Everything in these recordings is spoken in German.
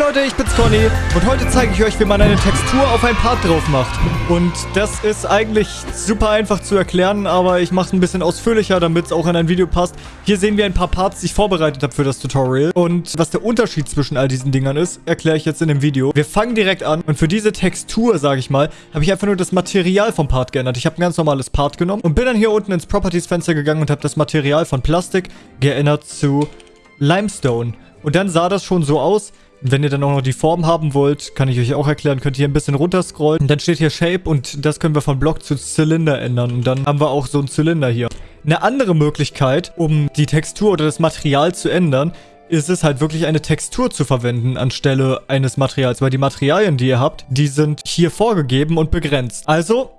Leute, ich bin's Conny und heute zeige ich euch, wie man eine Textur auf ein Part drauf macht. Und das ist eigentlich super einfach zu erklären, aber ich mache es ein bisschen ausführlicher, damit es auch in ein Video passt. Hier sehen wir ein paar Parts, die ich vorbereitet habe für das Tutorial. Und was der Unterschied zwischen all diesen Dingern ist, erkläre ich jetzt in dem Video. Wir fangen direkt an und für diese Textur, sage ich mal, habe ich einfach nur das Material vom Part geändert. Ich habe ein ganz normales Part genommen und bin dann hier unten ins Properties-Fenster gegangen und habe das Material von Plastik geändert zu Limestone. Und dann sah das schon so aus, wenn ihr dann auch noch die Form haben wollt, kann ich euch auch erklären, könnt ihr hier ein bisschen runterscrollen. Dann steht hier Shape und das können wir von Block zu Zylinder ändern. Und dann haben wir auch so einen Zylinder hier. Eine andere Möglichkeit, um die Textur oder das Material zu ändern, ist es halt wirklich eine Textur zu verwenden anstelle eines Materials. Weil die Materialien, die ihr habt, die sind hier vorgegeben und begrenzt. Also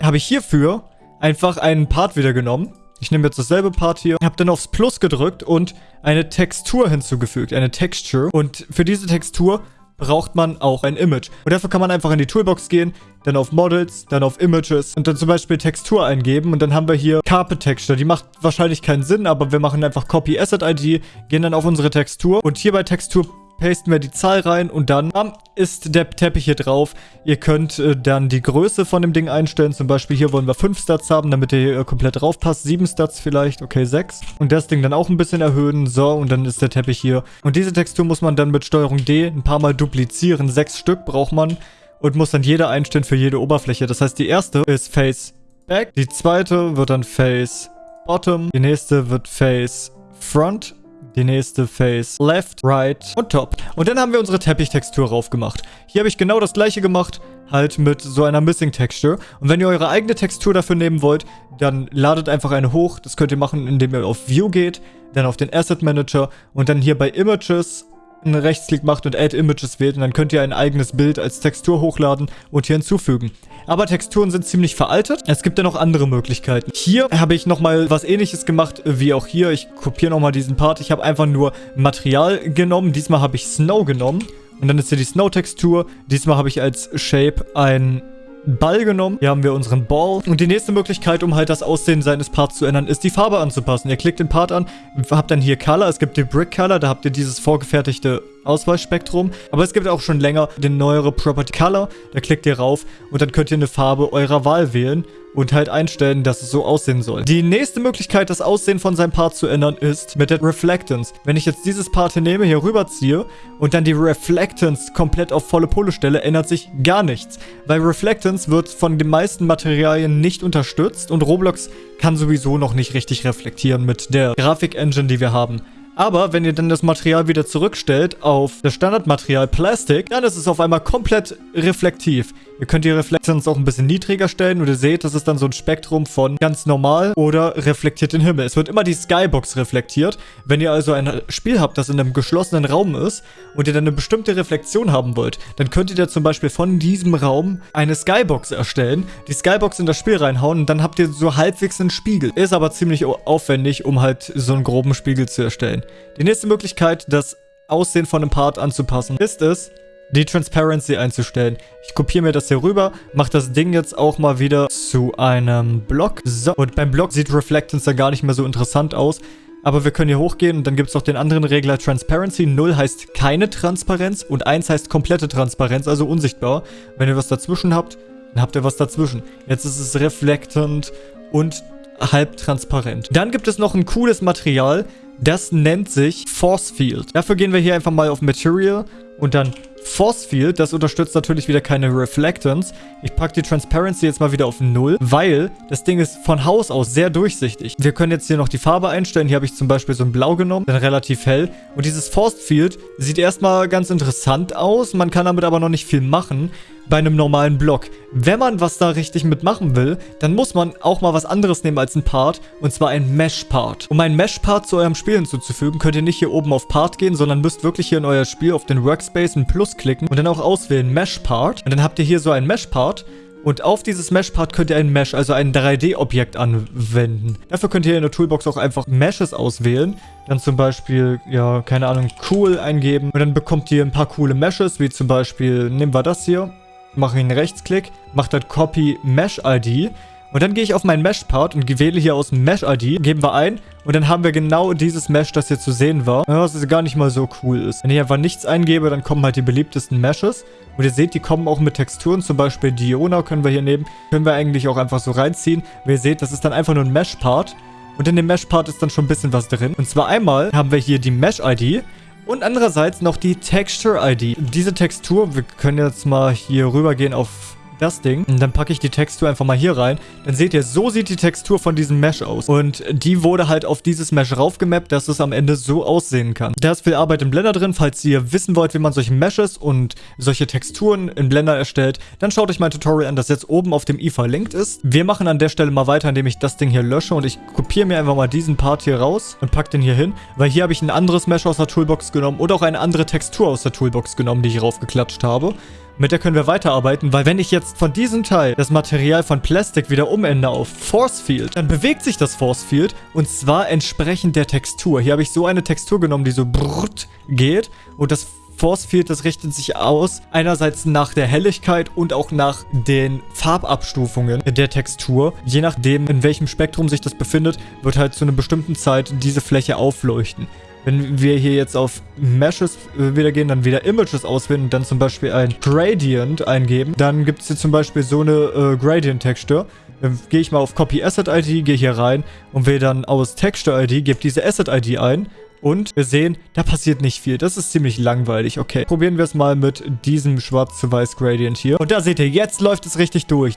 habe ich hierfür einfach einen Part wieder genommen ich nehme jetzt dasselbe Part hier, habe dann aufs Plus gedrückt und eine Textur hinzugefügt, eine Texture. Und für diese Textur braucht man auch ein Image. Und dafür kann man einfach in die Toolbox gehen, dann auf Models, dann auf Images und dann zum Beispiel Textur eingeben. Und dann haben wir hier Carpet Texture. Die macht wahrscheinlich keinen Sinn, aber wir machen einfach Copy Asset ID, gehen dann auf unsere Textur. Und hier bei Textur pasten wir die Zahl rein und dann ist der Teppich hier drauf. Ihr könnt äh, dann die Größe von dem Ding einstellen. Zum Beispiel hier wollen wir 5 Stats haben, damit der hier äh, komplett drauf passt. 7 Stats vielleicht, okay 6. Und das Ding dann auch ein bisschen erhöhen. So, und dann ist der Teppich hier. Und diese Textur muss man dann mit Steuerung D ein paar Mal duplizieren. 6 Stück braucht man und muss dann jede einstellen für jede Oberfläche. Das heißt, die erste ist Face Back, die zweite wird dann Face Bottom, die nächste wird Face Front die nächste Face Left, Right und Top. Und dann haben wir unsere Teppichtextur raufgemacht. Hier habe ich genau das gleiche gemacht, halt mit so einer Missing Texture. Und wenn ihr eure eigene Textur dafür nehmen wollt, dann ladet einfach eine hoch. Das könnt ihr machen, indem ihr auf View geht, dann auf den Asset Manager und dann hier bei Images einen Rechtsklick macht und Add Images wählt und dann könnt ihr ein eigenes Bild als Textur hochladen und hier hinzufügen. Aber Texturen sind ziemlich veraltet. Es gibt ja noch andere Möglichkeiten. Hier habe ich nochmal was ähnliches gemacht wie auch hier. Ich kopiere nochmal diesen Part. Ich habe einfach nur Material genommen. Diesmal habe ich Snow genommen. Und dann ist hier die Snow-Textur. Diesmal habe ich als Shape ein Ball genommen. Hier haben wir unseren Ball. Und die nächste Möglichkeit, um halt das Aussehen seines Parts zu ändern, ist die Farbe anzupassen. Ihr klickt den Part an, habt dann hier Color. Es gibt die Brick Color, da habt ihr dieses vorgefertigte Auswahlspektrum. Aber es gibt auch schon länger den neuere Property Color. Da klickt ihr rauf und dann könnt ihr eine Farbe eurer Wahl wählen und halt einstellen, dass es so aussehen soll. Die nächste Möglichkeit, das Aussehen von seinem Part zu ändern, ist mit der Reflectance. Wenn ich jetzt dieses Part hier nehme, hier rüberziehe und dann die Reflectance komplett auf volle Pulle stelle, ändert sich gar nichts. Weil Reflectance wird von den meisten Materialien nicht unterstützt und Roblox kann sowieso noch nicht richtig reflektieren mit der Grafik-Engine, die wir haben. Aber wenn ihr dann das Material wieder zurückstellt auf das Standardmaterial Plastik, dann ist es auf einmal komplett reflektiv. Ihr könnt die Reflektions auch ein bisschen niedriger stellen und ihr seht, das ist dann so ein Spektrum von ganz normal oder reflektiert den Himmel. Es wird immer die Skybox reflektiert. Wenn ihr also ein Spiel habt, das in einem geschlossenen Raum ist und ihr dann eine bestimmte Reflexion haben wollt, dann könnt ihr da zum Beispiel von diesem Raum eine Skybox erstellen, die Skybox in das Spiel reinhauen und dann habt ihr so halbwegs einen Spiegel. Ist aber ziemlich aufwendig, um halt so einen groben Spiegel zu erstellen. Die nächste Möglichkeit, das Aussehen von einem Part anzupassen, ist es, die Transparency einzustellen. Ich kopiere mir das hier rüber, mache das Ding jetzt auch mal wieder zu einem Block. So, und beim Block sieht Reflectance dann gar nicht mehr so interessant aus. Aber wir können hier hochgehen und dann gibt es noch den anderen Regler Transparency. 0 heißt keine Transparenz und 1 heißt komplette Transparenz, also unsichtbar. Wenn ihr was dazwischen habt, dann habt ihr was dazwischen. Jetzt ist es reflectend und halb transparent. Dann gibt es noch ein cooles Material, das nennt sich Force Field. Dafür gehen wir hier einfach mal auf Material und dann Force Field, das unterstützt natürlich wieder keine Reflectance. Ich packe die Transparency jetzt mal wieder auf 0, weil das Ding ist von Haus aus sehr durchsichtig. Wir können jetzt hier noch die Farbe einstellen. Hier habe ich zum Beispiel so ein Blau genommen, dann relativ hell. Und dieses Force Field sieht erstmal ganz interessant aus. Man kann damit aber noch nicht viel machen bei einem normalen Block. Wenn man was da richtig mitmachen will, dann muss man auch mal was anderes nehmen als ein Part, und zwar ein Mesh-Part. Um einen Mesh-Part zu eurem Spiel hinzuzufügen, könnt ihr nicht hier oben auf Part gehen, sondern müsst wirklich hier in euer Spiel auf den Workspace ein Plus klicken und dann auch auswählen Mesh-Part. Und dann habt ihr hier so ein Mesh-Part und auf dieses Mesh-Part könnt ihr ein Mesh, also ein 3D-Objekt anwenden. Dafür könnt ihr in der Toolbox auch einfach Meshes auswählen. Dann zum Beispiel, ja, keine Ahnung, cool eingeben. Und dann bekommt ihr ein paar coole Meshes, wie zum Beispiel, nehmen wir das hier mache einen Rechtsklick, mache dann Copy Mesh ID Und dann gehe ich auf meinen Mesh-Part und wähle hier aus Mesh-ID, geben wir ein und dann haben wir genau dieses Mesh, das hier zu sehen war. Was gar nicht mal so cool ist. Wenn ich einfach nichts eingebe, dann kommen halt die beliebtesten Meshes. Und ihr seht, die kommen auch mit Texturen, zum Beispiel Diona können wir hier nehmen. Können wir eigentlich auch einfach so reinziehen. Wie ihr seht, das ist dann einfach nur ein Mesh-Part. Und in dem Mesh-Part ist dann schon ein bisschen was drin. Und zwar einmal haben wir hier die Mesh-ID. Und andererseits noch die Texture-ID. Diese Textur, wir können jetzt mal hier rübergehen auf das Ding. Und dann packe ich die Textur einfach mal hier rein. Dann seht ihr, so sieht die Textur von diesem Mesh aus. Und die wurde halt auf dieses Mesh raufgemappt, dass es am Ende so aussehen kann. Da ist viel Arbeit im Blender drin. Falls ihr wissen wollt, wie man solche Meshes und solche Texturen in Blender erstellt, dann schaut euch mein Tutorial an, das jetzt oben auf dem i verlinkt ist. Wir machen an der Stelle mal weiter, indem ich das Ding hier lösche und ich kopiere mir einfach mal diesen Part hier raus und packe den hier hin, weil hier habe ich ein anderes Mesh aus der Toolbox genommen und auch eine andere Textur aus der Toolbox genommen, die ich raufgeklatscht habe. Mit der können wir weiterarbeiten, weil wenn ich jetzt von diesem Teil das Material von Plastik wieder umändere auf Force Field, dann bewegt sich das Force Field und zwar entsprechend der Textur. Hier habe ich so eine Textur genommen, die so brrrt geht und das Force Field, das richtet sich aus, einerseits nach der Helligkeit und auch nach den Farbabstufungen der Textur. Je nachdem, in welchem Spektrum sich das befindet, wird halt zu einer bestimmten Zeit diese Fläche aufleuchten. Wenn wir hier jetzt auf Meshes äh, wieder gehen, dann wieder Images auswählen und dann zum Beispiel ein Gradient eingeben, dann gibt es hier zum Beispiel so eine äh, Gradient-Texture. Dann gehe ich mal auf Copy Asset ID, gehe hier rein und wähle dann aus Texture ID, gebe diese Asset ID ein und wir sehen, da passiert nicht viel. Das ist ziemlich langweilig. Okay, probieren wir es mal mit diesem schwarz-zu-weiß Gradient hier. Und da seht ihr, jetzt läuft es richtig durch.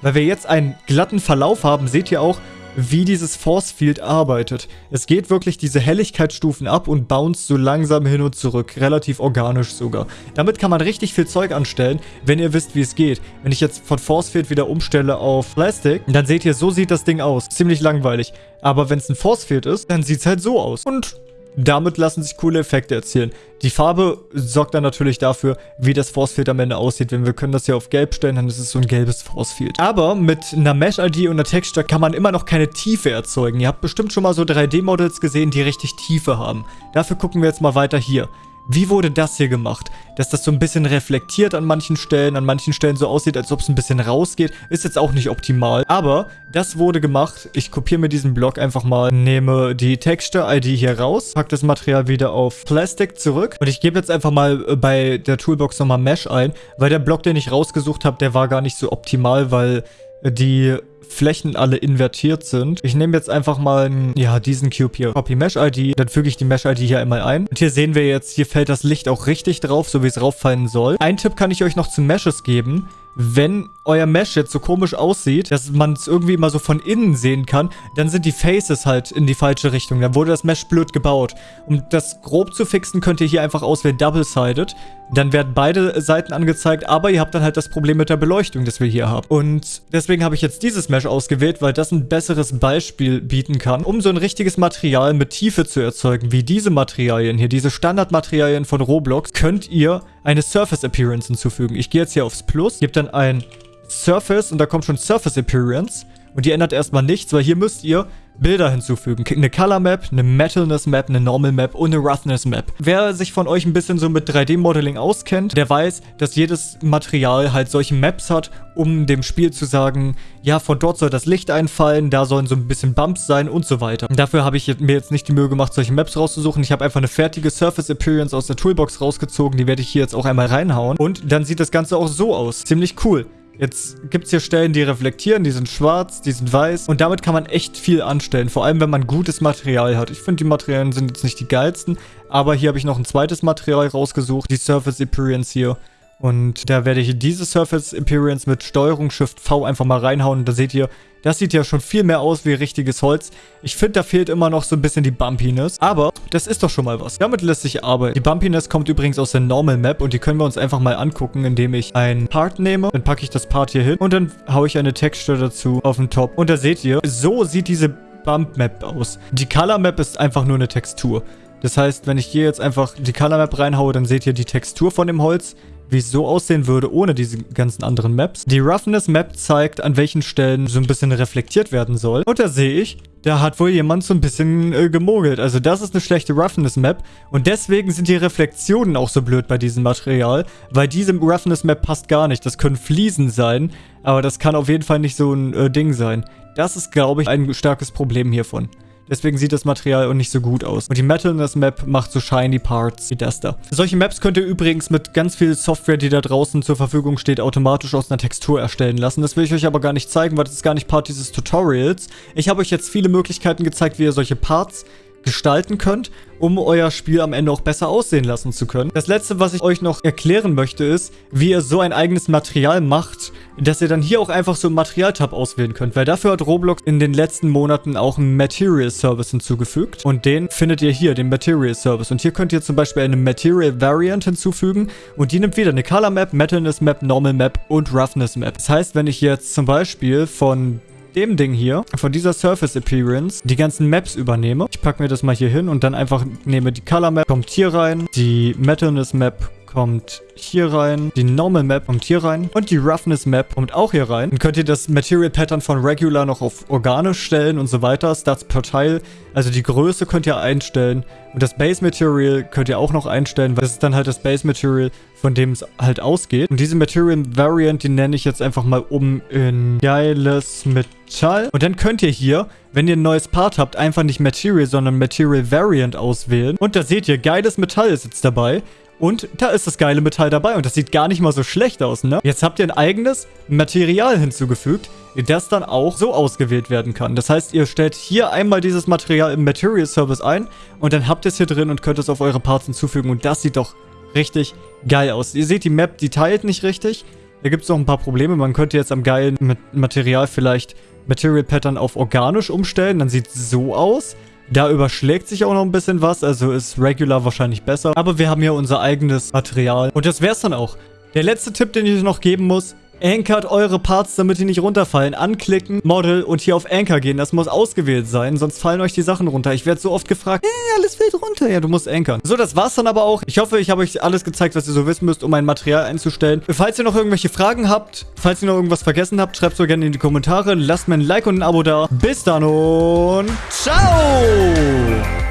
Weil wir jetzt einen glatten Verlauf haben, seht ihr auch, wie dieses Force Field arbeitet. Es geht wirklich diese Helligkeitsstufen ab und bounce so langsam hin und zurück. Relativ organisch sogar. Damit kann man richtig viel Zeug anstellen, wenn ihr wisst, wie es geht. Wenn ich jetzt von Force Field wieder umstelle auf Plastic, dann seht ihr, so sieht das Ding aus. Ziemlich langweilig. Aber wenn es ein Force Field ist, dann sieht es halt so aus. Und damit lassen sich coole Effekte erzielen. Die Farbe sorgt dann natürlich dafür, wie das Forcefield am Ende aussieht. Wenn wir können das hier auf gelb stellen, dann ist es so ein gelbes Forcefield. Aber mit einer Mesh-ID und einer Texture kann man immer noch keine Tiefe erzeugen. Ihr habt bestimmt schon mal so 3D-Models gesehen, die richtig Tiefe haben. Dafür gucken wir jetzt mal weiter hier. Wie wurde das hier gemacht? Dass das so ein bisschen reflektiert an manchen Stellen, an manchen Stellen so aussieht, als ob es ein bisschen rausgeht, ist jetzt auch nicht optimal. Aber das wurde gemacht. Ich kopiere mir diesen Block einfach mal, nehme die Texture-ID hier raus, packe das Material wieder auf Plastic zurück und ich gebe jetzt einfach mal äh, bei der Toolbox nochmal Mesh ein, weil der Block, den ich rausgesucht habe, der war gar nicht so optimal, weil die Flächen alle invertiert sind. Ich nehme jetzt einfach mal, ja, diesen Cube hier. Copy Mesh ID. Dann füge ich die Mesh ID hier einmal ein. Und hier sehen wir jetzt, hier fällt das Licht auch richtig drauf, so wie es rauffallen soll. Ein Tipp kann ich euch noch zu Meshes geben wenn euer Mesh jetzt so komisch aussieht, dass man es irgendwie immer so von innen sehen kann, dann sind die Faces halt in die falsche Richtung. Dann wurde das Mesh blöd gebaut. Um das grob zu fixen, könnt ihr hier einfach auswählen Double-Sided. Dann werden beide Seiten angezeigt, aber ihr habt dann halt das Problem mit der Beleuchtung, das wir hier haben. Und deswegen habe ich jetzt dieses Mesh ausgewählt, weil das ein besseres Beispiel bieten kann, um so ein richtiges Material mit Tiefe zu erzeugen, wie diese Materialien hier, diese Standardmaterialien von Roblox, könnt ihr eine Surface Appearance hinzufügen. Ich gehe jetzt hier aufs Plus, gebe dann ein Surface und da kommt schon Surface Appearance. Und die ändert erstmal nichts, weil hier müsst ihr Bilder hinzufügen. Eine Color Map, eine Metalness Map, eine Normal Map und eine Roughness Map. Wer sich von euch ein bisschen so mit 3D-Modeling auskennt, der weiß, dass jedes Material halt solche Maps hat, um dem Spiel zu sagen, ja, von dort soll das Licht einfallen, da sollen so ein bisschen Bumps sein und so weiter. Dafür habe ich mir jetzt nicht die Mühe gemacht, solche Maps rauszusuchen. Ich habe einfach eine fertige Surface Appearance aus der Toolbox rausgezogen, die werde ich hier jetzt auch einmal reinhauen. Und dann sieht das Ganze auch so aus. Ziemlich cool. Jetzt gibt es hier Stellen, die reflektieren, die sind schwarz, die sind weiß und damit kann man echt viel anstellen, vor allem wenn man gutes Material hat. Ich finde, die Materialien sind jetzt nicht die geilsten, aber hier habe ich noch ein zweites Material rausgesucht, die Surface Appearance hier. Und da werde ich diese Surface Appearance mit Steuerung Shift V einfach mal reinhauen. Und da seht ihr, das sieht ja schon viel mehr aus wie richtiges Holz. Ich finde, da fehlt immer noch so ein bisschen die Bumpiness. Aber das ist doch schon mal was. Damit lässt sich arbeiten. Die Bumpiness kommt übrigens aus der Normal Map. Und die können wir uns einfach mal angucken, indem ich ein Part nehme. Dann packe ich das Part hier hin. Und dann haue ich eine Texture dazu auf den Top. Und da seht ihr, so sieht diese Bump Map aus. Die Color Map ist einfach nur eine Textur. Das heißt, wenn ich hier jetzt einfach die Color Map reinhaue, dann seht ihr die Textur von dem Holz, wie es so aussehen würde ohne diese ganzen anderen Maps. Die Roughness Map zeigt, an welchen Stellen so ein bisschen reflektiert werden soll. Und da sehe ich, da hat wohl jemand so ein bisschen äh, gemogelt. Also das ist eine schlechte Roughness Map. Und deswegen sind die Reflexionen auch so blöd bei diesem Material. Weil diese Roughness Map passt gar nicht. Das können Fliesen sein. Aber das kann auf jeden Fall nicht so ein äh, Ding sein. Das ist, glaube ich, ein starkes Problem hiervon. Deswegen sieht das Material auch nicht so gut aus. Und die Metalness Map macht so shiny Parts wie das da. Solche Maps könnt ihr übrigens mit ganz viel Software, die da draußen zur Verfügung steht, automatisch aus einer Textur erstellen lassen. Das will ich euch aber gar nicht zeigen, weil das ist gar nicht Part dieses Tutorials. Ich habe euch jetzt viele Möglichkeiten gezeigt, wie ihr solche Parts gestalten könnt, um euer Spiel am Ende auch besser aussehen lassen zu können. Das letzte, was ich euch noch erklären möchte, ist, wie ihr so ein eigenes Material macht, dass ihr dann hier auch einfach so einen Material-Tab auswählen könnt, weil dafür hat Roblox in den letzten Monaten auch einen Material Service hinzugefügt und den findet ihr hier, den Material Service und hier könnt ihr zum Beispiel eine Material Variant hinzufügen und die nimmt wieder eine Color Map, Metalness Map, Normal Map und Roughness Map. Das heißt, wenn ich jetzt zum Beispiel von dem Ding hier, von dieser Surface Appearance, die ganzen Maps übernehme. Ich packe mir das mal hier hin und dann einfach nehme die Color Map, kommt hier rein, die Metalness Map kommt hier rein. Die Normal Map kommt hier rein. Und die Roughness Map kommt auch hier rein. Dann könnt ihr das Material Pattern von Regular noch auf organisch stellen und so weiter. Stats per Teil. Also die Größe könnt ihr einstellen. Und das Base Material könnt ihr auch noch einstellen, weil das ist dann halt das Base Material, von dem es halt ausgeht. Und diese Material Variant, die nenne ich jetzt einfach mal um in geiles Metall. Und dann könnt ihr hier, wenn ihr ein neues Part habt, einfach nicht Material, sondern Material Variant auswählen. Und da seht ihr, geiles Metall ist jetzt dabei. Und da ist das geile Metall dabei und das sieht gar nicht mal so schlecht aus, ne? Jetzt habt ihr ein eigenes Material hinzugefügt, das dann auch so ausgewählt werden kann. Das heißt, ihr stellt hier einmal dieses Material im Material Service ein und dann habt ihr es hier drin und könnt es auf eure Parts hinzufügen und das sieht doch richtig geil aus. Ihr seht, die Map, die teilt nicht richtig. Da gibt es noch ein paar Probleme. Man könnte jetzt am geilen Material vielleicht Material Pattern auf organisch umstellen. Dann sieht es so aus. Da überschlägt sich auch noch ein bisschen was, also ist Regular wahrscheinlich besser. Aber wir haben hier unser eigenes Material. Und das wär's dann auch. Der letzte Tipp, den ich noch geben muss, Ankert eure Parts, damit die nicht runterfallen. Anklicken, Model und hier auf Anchor gehen. Das muss ausgewählt sein, sonst fallen euch die Sachen runter. Ich werde so oft gefragt, hey, alles fällt runter. Ja, du musst ankern. So, das war's dann aber auch. Ich hoffe, ich habe euch alles gezeigt, was ihr so wissen müsst, um ein Material einzustellen. Falls ihr noch irgendwelche Fragen habt, falls ihr noch irgendwas vergessen habt, schreibt es so gerne in die Kommentare. Lasst mir ein Like und ein Abo da. Bis dann und ciao!